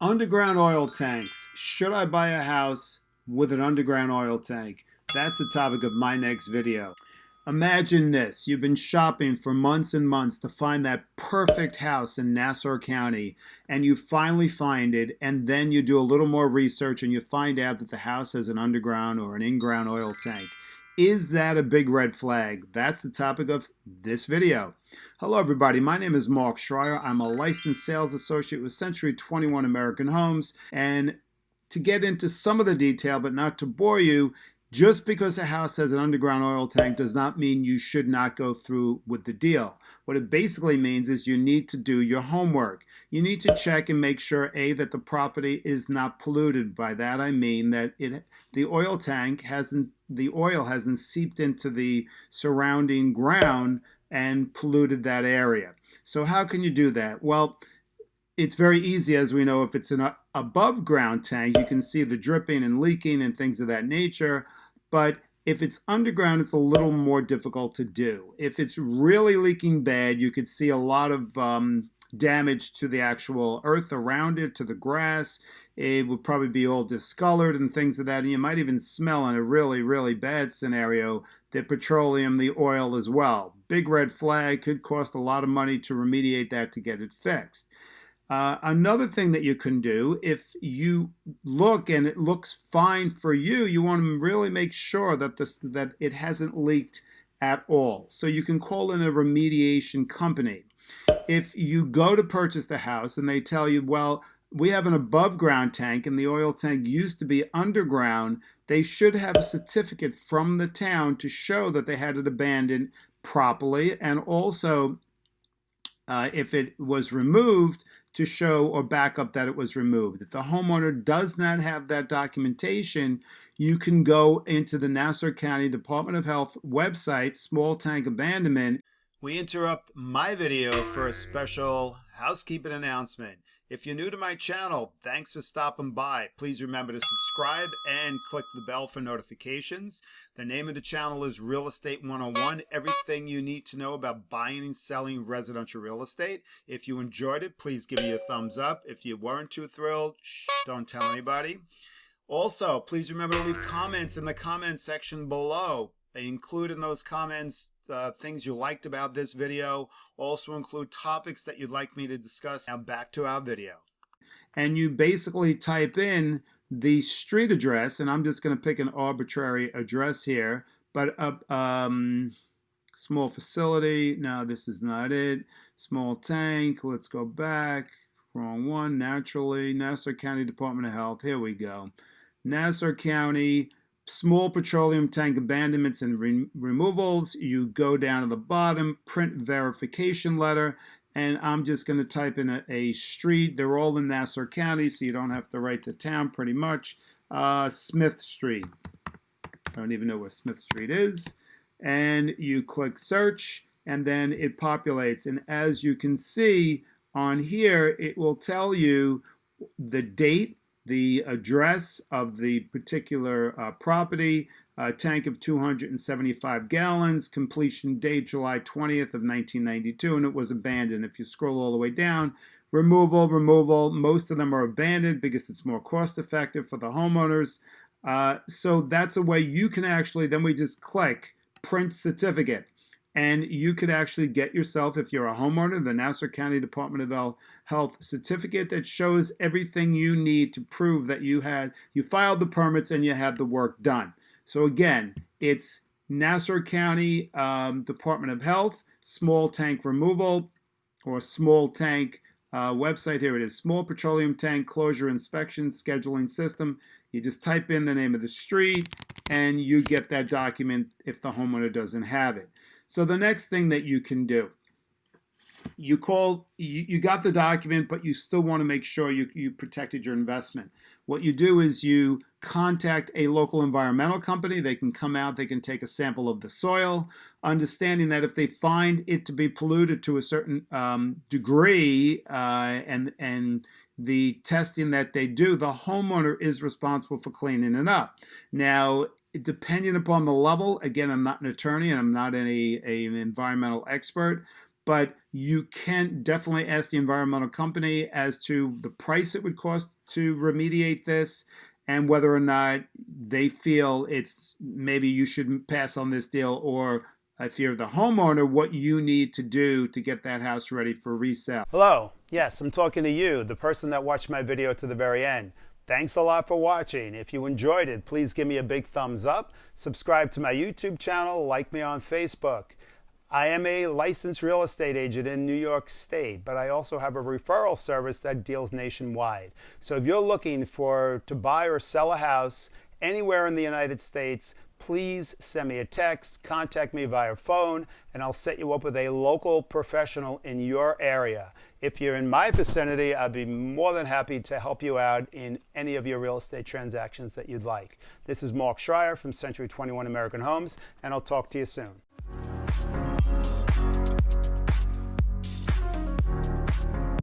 Underground oil tanks. Should I buy a house with an underground oil tank? That's the topic of my next video. Imagine this. You've been shopping for months and months to find that perfect house in Nassau County and you finally find it and then you do a little more research and you find out that the house has an underground or an in-ground oil tank. Is that a big red flag? That's the topic of this video. Hello everybody, my name is Mark Schreier. I'm a licensed sales associate with Century 21 American Homes and to get into some of the detail but not to bore you, just because a house has an underground oil tank does not mean you should not go through with the deal. What it basically means is you need to do your homework. You need to check and make sure A, that the property is not polluted. By that I mean that it the oil tank hasn't the oil hasn't seeped into the surrounding ground and polluted that area. So how can you do that? Well, it's very easy, as we know, if it's an above ground tank, you can see the dripping and leaking and things of that nature. But if it's underground, it's a little more difficult to do. If it's really leaking bad, you could see a lot of um, damage to the actual earth around it, to the grass. It would probably be all discolored and things of that. And you might even smell in a really, really bad scenario the petroleum, the oil as well. Big red flag could cost a lot of money to remediate that to get it fixed. Uh, another thing that you can do, if you look and it looks fine for you, you want to really make sure that this that it hasn't leaked at all. So you can call in a remediation company. If you go to purchase the house and they tell you, well, we have an above ground tank and the oil tank used to be underground, they should have a certificate from the town to show that they had it abandoned properly and also uh, if it was removed to show or back up that it was removed. If the homeowner does not have that documentation, you can go into the Nassau County Department of Health website, Small Tank Abandonment. We interrupt my video for a special housekeeping announcement. If you're new to my channel, thanks for stopping by. Please remember to subscribe and click the bell for notifications. The name of the channel is Real Estate 101, everything you need to know about buying and selling residential real estate. If you enjoyed it, please give me a thumbs up. If you weren't too thrilled, shh, don't tell anybody. Also, please remember to leave comments in the comment section below. Include in those comments uh, things you liked about this video. Also include topics that you'd like me to discuss. Now back to our video. And you basically type in the street address, and I'm just going to pick an arbitrary address here, but a uh, um, small facility. No, this is not it. Small tank. Let's go back. Wrong one. Naturally, Nassau County Department of Health. Here we go. Nassau County small petroleum tank abandonments and re removals. You go down to the bottom, print verification letter, and I'm just going to type in a, a, street. They're all in Nassau County, so you don't have to write the town pretty much. Uh, Smith Street. I don't even know where Smith Street is. And you click search, and then it populates. And as you can see on here, it will tell you the date the address of the particular uh, property, a tank of 275 gallons, completion date July 20th of 1992, and it was abandoned. If you scroll all the way down, removal, removal, most of them are abandoned because it's more cost effective for the homeowners. Uh, so that's a way you can actually, then we just click print certificate and you could actually get yourself, if you're a homeowner, the Nassau County Department of Health certificate that shows everything you need to prove that you had you filed the permits and you had the work done. So again, it's Nassau County um, Department of Health small tank removal or small tank uh, website. Here it is, small petroleum tank closure inspection scheduling system. You just type in the name of the street and you get that document if the homeowner doesn't have it. So the next thing that you can do, you call, you, you got the document, but you still want to make sure you, you protected your investment. What you do is you contact a local environmental company. They can come out, they can take a sample of the soil, understanding that if they find it to be polluted to a certain um, degree uh, and, and the testing that they do, the homeowner is responsible for cleaning it up. Now, depending upon the level, again, I'm not an attorney and I'm not any a, an environmental expert, but you can definitely ask the environmental company as to the price it would cost to remediate this and whether or not they feel it's maybe you should pass on this deal or if you're the homeowner, what you need to do to get that house ready for resale. Hello. Yes, I'm talking to you, the person that watched my video to the very end. Thanks a lot for watching. If you enjoyed it, please give me a big thumbs up. Subscribe to my YouTube channel. Like me on Facebook. I am a licensed real estate agent in New York State, but I also have a referral service that deals nationwide. So if you're looking for to buy or sell a house anywhere in the United States, please send me a text, contact me via phone, and I'll set you up with a local professional in your area. If you're in my vicinity, I'd be more than happy to help you out in any of your real estate transactions that you'd like. This is Mark Schreier from Century 21 American Homes, and I'll talk to you soon.